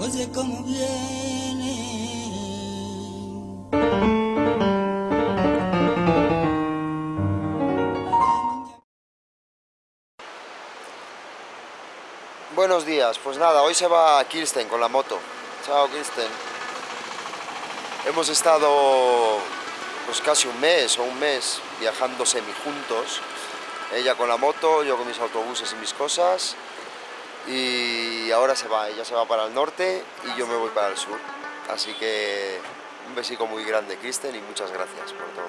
oye cómo. Buenos días, pues nada, hoy se va a Kirsten con la moto. Chao Kirsten. Hemos estado pues casi un mes o un mes viajando semi juntos. Ella con la moto, yo con mis autobuses y mis cosas. Y ahora se va, ella se va para el norte y yo me voy para el sur. Así que un besico muy grande Kirsten y muchas gracias por todo.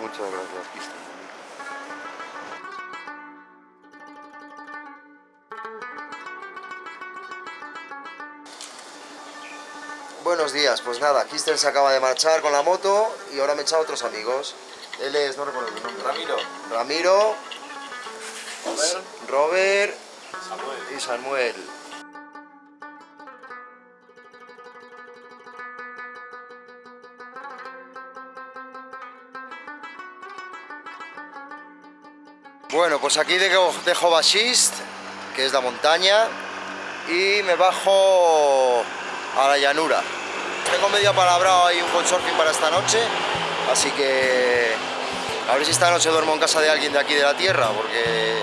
Muchas gracias Kirsten. Buenos días, pues nada, Kirsten se acaba de marchar con la moto y ahora me echa otros amigos. Él es, no recuerdo el nombre. Ramiro. Ramiro, Robert. Robert Samuel. y Samuel. Bueno, pues aquí dejo, dejo que es la montaña, y me bajo a la llanura. Tengo medio palabrado ahí un couchsurfing para esta noche, así que a ver si esta noche duermo en casa de alguien de aquí de la tierra, porque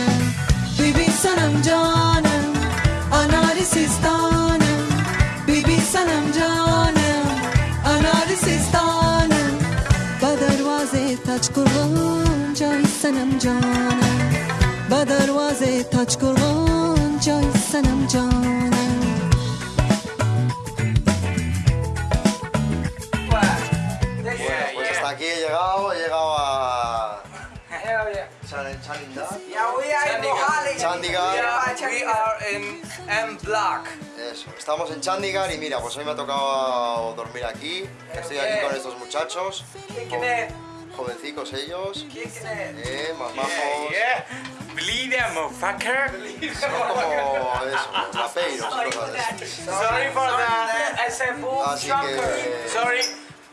destanım Bibi sanam canım Badarvaze taç kurban Cay sanam canım Badarvaze taç kurban Cay sanam aquí he llegado, he llegado a... Chandigarh. We are in M Block. Eso, estamos en Chandigarh y mira, pues hoy me ha tocado dormir aquí. Estoy aquí con estos muchachos, jovencicos ellos, eh, más majos. Yeah, believe that motherfucker. Son como eso, rapeiros y cosas así. Sorry for that. I said boom Así que Sorry,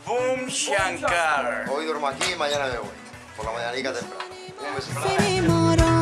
boom shankar. hoy duermo aquí y mañana me voy. Por la mañanica temprano. Un besito.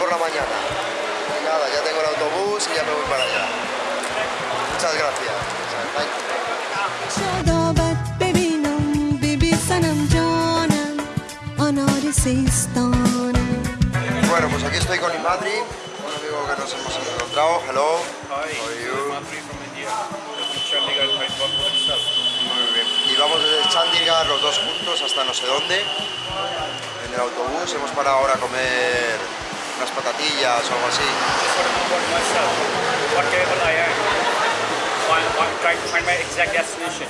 por la mañana. Pues nada, ya tengo el autobús y ya me voy para allá. Muchas gracias. Bueno, pues aquí estoy con Imadri, un amigo que nos hemos encontrado. Hello. Hi. You? Muy bien. Y vamos desde Chandigarh los dos juntos hasta no sé dónde. En el autobús hemos parado ahora a comer unas patatillas o algo así. destination.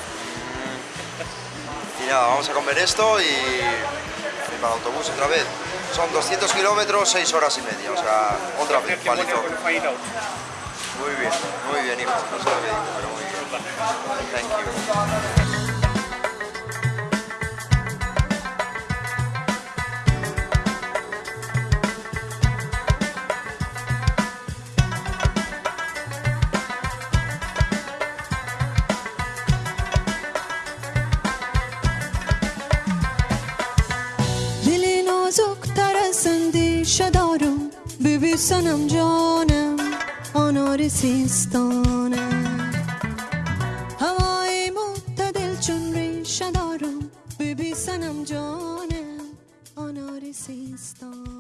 Y nada, vamos a comer esto y, y para el autobús otra vez. Son 200 kilómetros, 6 horas y media, o sea, otra vez, palito. Muy bien, muy bien, hijo. No sé lo que digo, pero muy bien. Thank you. توی سنم جانم آنار سیستانم هوای متدل چون ریشه دارم بی بی سنم جانم آنار سیستانم